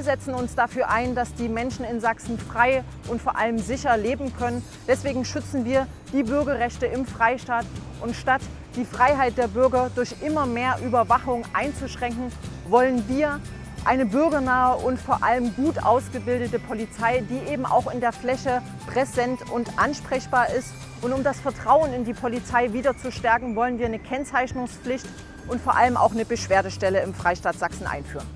Wir setzen uns dafür ein, dass die Menschen in Sachsen frei und vor allem sicher leben können. Deswegen schützen wir die Bürgerrechte im Freistaat. Und statt die Freiheit der Bürger durch immer mehr Überwachung einzuschränken, wollen wir eine bürgernahe und vor allem gut ausgebildete Polizei, die eben auch in der Fläche präsent und ansprechbar ist. Und um das Vertrauen in die Polizei wieder zu stärken, wollen wir eine Kennzeichnungspflicht und vor allem auch eine Beschwerdestelle im Freistaat Sachsen einführen.